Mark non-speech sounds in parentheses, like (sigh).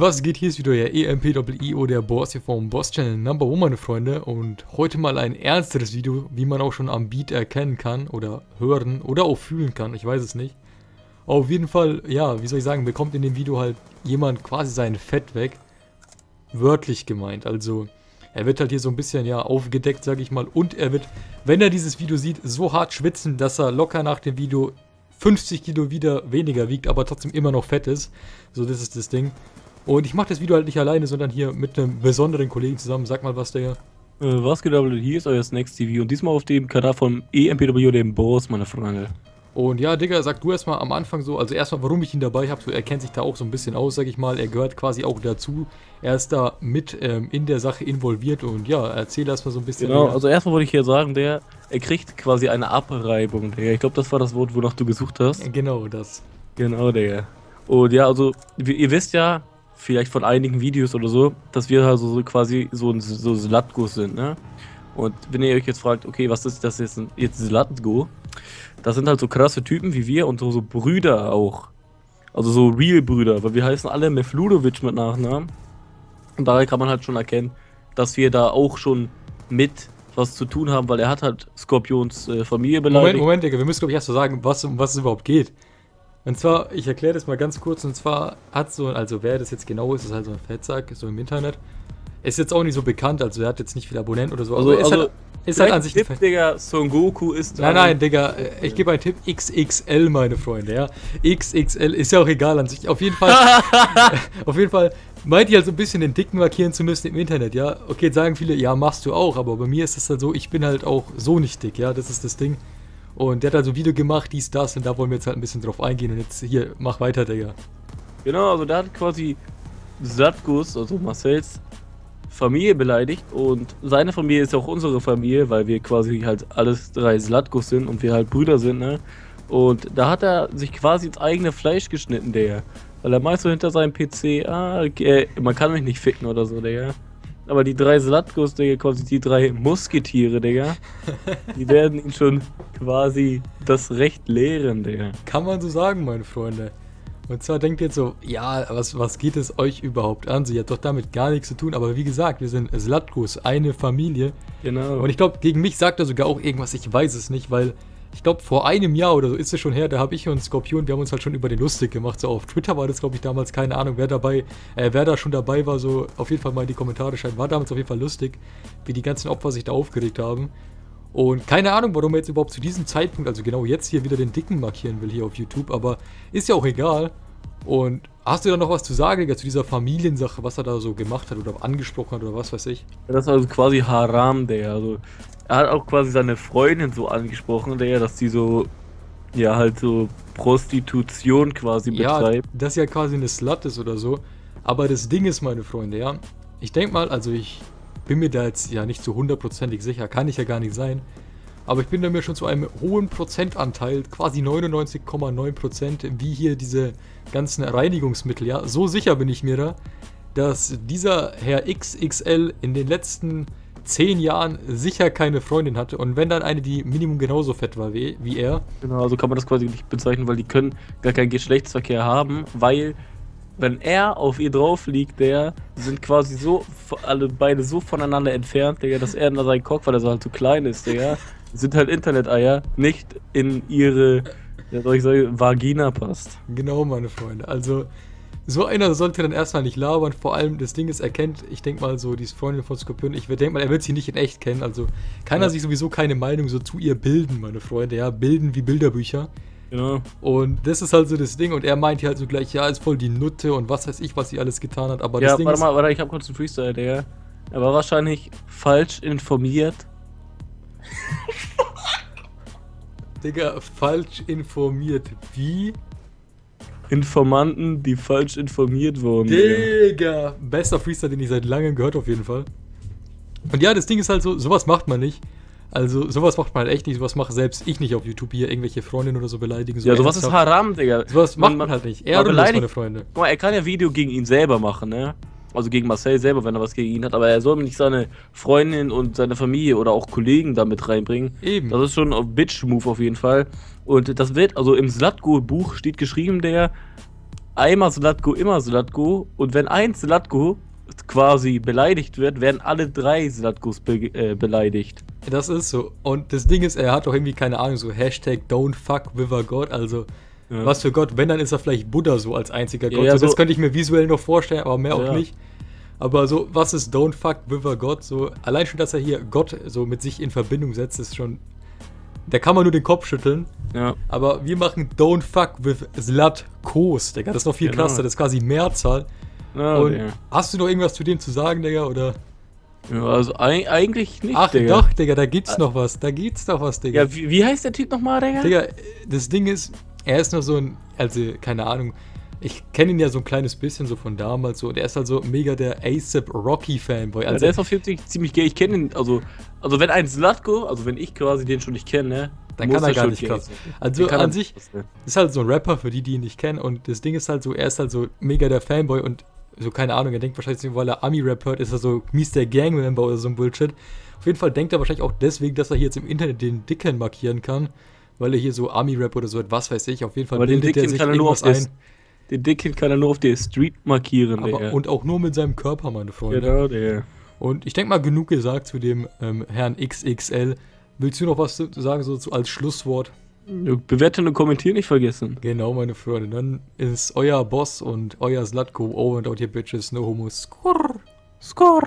Was geht? Hier ist wieder der EMPIO, der Boss hier vom Boss Channel Number One, meine Freunde. Und heute mal ein ernsteres Video, wie man auch schon am Beat erkennen kann oder hören oder auch fühlen kann. Ich weiß es nicht. Auf jeden Fall, ja, wie soll ich sagen, bekommt in dem Video halt jemand quasi sein Fett weg. Wörtlich gemeint. Also, er wird halt hier so ein bisschen, ja, aufgedeckt, sag ich mal. Und er wird, wenn er dieses Video sieht, so hart schwitzen, dass er locker nach dem Video 50 Kilo wieder weniger wiegt, aber trotzdem immer noch fett ist. So, das ist das Ding. Und ich mache das Video halt nicht alleine, sondern hier mit einem besonderen Kollegen zusammen. Sag mal was, der. Äh, was geht ab, hier ist euer Snacks TV und diesmal auf dem Kanal von EMPW, dem Boss, meine Freunde. Und ja, Digga, sag du erstmal am Anfang so, also erstmal, warum ich ihn dabei habe. So, er kennt sich da auch so ein bisschen aus, sag ich mal. Er gehört quasi auch dazu. Er ist da mit ähm, in der Sache involviert und ja, erzähl erstmal so ein bisschen. Genau, mehr. also erstmal wollte ich hier sagen, der, er kriegt quasi eine Abreibung, Digga. Ich glaube, das war das Wort, wonach du gesucht hast. Genau, das. Genau, Digga. Und ja, also, ihr wisst ja, vielleicht von einigen Videos oder so, dass wir also so quasi so ein so Slatgos sind, ne? Und wenn ihr euch jetzt fragt, okay, was ist das jetzt, jetzt Slatgo? Das sind halt so krasse Typen wie wir und so, so Brüder auch. Also so Real-Brüder, weil wir heißen alle Mefludovic mit Nachnamen. Und daher kann man halt schon erkennen, dass wir da auch schon mit was zu tun haben, weil er hat halt Skorpions äh, Familie beleidigt. Moment, Moment, Digga, wir müssen glaube ich erst so sagen, was, um was es überhaupt geht. Und zwar, ich erkläre das mal ganz kurz, und zwar hat so, also wer das jetzt genau ist, ist halt so ein Fettsack, so im Internet. Ist jetzt auch nicht so bekannt, also er hat jetzt nicht viele Abonnenten oder so, also, ist also, halt, ist halt an sich Tipp, Digga, Son Goku ist Nein, nein, Digga, äh, ich gebe einen Tipp, XXL, meine Freunde, ja. XXL, ist ja auch egal an sich, auf jeden Fall, (laughs) auf jeden Fall, meint ihr halt so ein bisschen den Dicken markieren zu müssen im Internet, ja. Okay, sagen viele, ja, machst du auch, aber bei mir ist es halt so, ich bin halt auch so nicht dick, ja, das ist das Ding. Und der hat also Video gemacht, dies, das, und da wollen wir jetzt halt ein bisschen drauf eingehen. Und jetzt hier, mach weiter, Digga. Genau, also der hat quasi Satkus, also Marcells Familie beleidigt und seine Familie ist auch unsere Familie, weil wir quasi halt alles drei Slatkus sind und wir halt Brüder sind, ne? Und da hat er sich quasi ins eigene Fleisch geschnitten, der. Weil er meist so hinter seinem PC, ah, okay, man kann mich nicht ficken oder so, der. Aber die drei Slatkos, Digga, quasi die drei Musketiere, Digga, die werden ihn schon quasi das Recht lehren, Digga. Kann man so sagen, meine Freunde. Und zwar denkt ihr jetzt so, ja, was, was geht es euch überhaupt an? Sie hat doch damit gar nichts zu tun. Aber wie gesagt, wir sind Slatkos, eine Familie. Genau. Und ich glaube, gegen mich sagt er sogar auch irgendwas, ich weiß es nicht, weil ich glaube, vor einem Jahr oder so ist es schon her, da habe ich und Skorpion, wir haben uns halt schon über den lustig gemacht. So auf Twitter war das, glaube ich, damals, keine Ahnung, wer dabei, äh, wer da schon dabei war, so auf jeden Fall mal in die Kommentare schreiben. War damals auf jeden Fall lustig, wie die ganzen Opfer sich da aufgeregt haben. Und keine Ahnung, warum er jetzt überhaupt zu diesem Zeitpunkt, also genau jetzt hier wieder den Dicken markieren will hier auf YouTube, aber ist ja auch egal. Und hast du da noch was zu sagen, Digga, zu dieser Familiensache, was er da so gemacht hat oder angesprochen hat oder was weiß ich? Das ist also quasi Haram, der. Also er hat auch quasi seine Freundin so angesprochen, der, dass die so, ja, halt so Prostitution quasi betreibt. Ja, dass ja quasi eine Slut ist oder so. Aber das Ding ist, meine Freunde, ja, ich denke mal, also ich bin mir da jetzt ja nicht so hundertprozentig sicher, kann ich ja gar nicht sein. Aber ich bin da mir schon zu einem hohen Prozentanteil, quasi 99,9%, wie hier diese ganzen Reinigungsmittel, ja. So sicher bin ich mir da, dass dieser Herr XXL in den letzten zehn Jahren sicher keine Freundin hatte und wenn dann eine, die Minimum genauso fett war wie, wie er. Genau, so kann man das quasi nicht bezeichnen, weil die können gar keinen Geschlechtsverkehr haben, weil wenn er auf ihr drauf liegt, der sind quasi so, alle beide so voneinander entfernt, Digga, dass er in seinen Kopf, weil er so halt zu klein ist, Digga, sind halt Internet-Eier, nicht in ihre, ja, soll ich sagen, Vagina passt. Genau, meine Freunde. Also, so einer sollte dann erstmal nicht labern. Vor allem, das Ding ist, er kennt, ich denke mal so, die Freundin von Skorpion, ich denke mal, er wird sie nicht in echt kennen. Also kann ja. er sich sowieso keine Meinung so zu ihr bilden, meine Freunde. Ja, bilden wie Bilderbücher. Genau. Und das ist halt so das Ding. Und er meint hier halt so gleich, ja, ist voll die Nutte und was weiß ich, was sie alles getan hat. Aber ja, das Ding warte mal, warte, ich hab kurz einen Freestyle, der. Er war wahrscheinlich falsch informiert. (laughs) Digga, falsch informiert. Wie? Informanten, die falsch informiert wurden. Digga! Bester Freestyle, den ich seit langem gehört auf jeden Fall. Und ja, das Ding ist halt so, sowas macht man nicht. Also sowas macht man halt echt nicht, sowas mache selbst ich nicht auf YouTube hier, irgendwelche Freundinnen oder so beleidigen. So ja, sowas ist Haram, Digga. Sowas macht man, man halt nicht. Er beleidigt meine Freunde. Guck mal, er kann ja Video gegen ihn selber machen, ne? Also gegen Marcel selber, wenn er was gegen ihn hat, aber er soll nicht seine Freundin und seine Familie oder auch Kollegen damit reinbringen. Eben. Das ist schon ein Bitch-Move auf jeden Fall. Und das wird, also im Slatko-Buch steht geschrieben, der einmal Slatko, immer Slatko. Und wenn ein Slatko quasi beleidigt wird, werden alle drei Slatkos be äh, beleidigt. Das ist so. Und das Ding ist, er hat doch irgendwie keine Ahnung, so Hashtag don't fuck with a God. Also, ja. was für Gott, wenn, dann ist er vielleicht Buddha so als einziger Gott. Ja, so, das könnte ich mir visuell noch vorstellen, aber mehr auch nicht. Aber so, was ist don't fuck with a God? So, allein schon, dass er hier Gott so mit sich in Verbindung setzt, ist schon. Da kann man nur den Kopf schütteln. Ja. Aber wir machen don't fuck with Slatkos, Digga. Das ist noch viel genau. krasser, das ist quasi Mehrzahl. Ja, Und ja. hast du noch irgendwas zu dem zu sagen, Digga, oder? Ja, also eigentlich nicht, Ach Digga. doch, Digga, da gibt's noch was. Da gibt's noch was, Digga. Ja, wie, wie heißt der Typ nochmal, Digga? Digga, das Ding ist, er ist nur so ein, also, keine Ahnung, ich kenne ihn ja so ein kleines bisschen so von damals so und er ist halt so mega der ASAP Rocky Fanboy. Also ja, der ist auf jeden Fall ziemlich gay. Ich kenne ihn, also, also wenn ein Slatko, also wenn ich quasi den schon nicht kenne, dann kann er gar nicht krass. Also an sich ist halt so ein Rapper für die, die ihn nicht kennen und das Ding ist halt so, er ist halt so mega der Fanboy und so, keine Ahnung, er denkt wahrscheinlich, weil er Ami-Rap hört, ist er so mies der Gangmember oder so ein Bullshit. Auf jeden Fall denkt er wahrscheinlich auch deswegen, dass er hier jetzt im Internet den Dicken markieren kann, weil er hier so Ami-Rap oder so etwas weiß ich. Auf jeden Fall Aber bildet er sich irgendwas ein. Den Dicken kann er nur auf der Street markieren, Aber, Und auch nur mit seinem Körper, meine Freunde. Genau, der. Und ich denke mal, genug gesagt zu dem ähm, Herrn XXL. Willst du noch was sagen, so als Schlusswort? Bewerten und kommentieren nicht vergessen. Genau, meine Freunde. Dann ist euer Boss und euer Slatko over and out here bitches. No homo. Skurr. Skurr.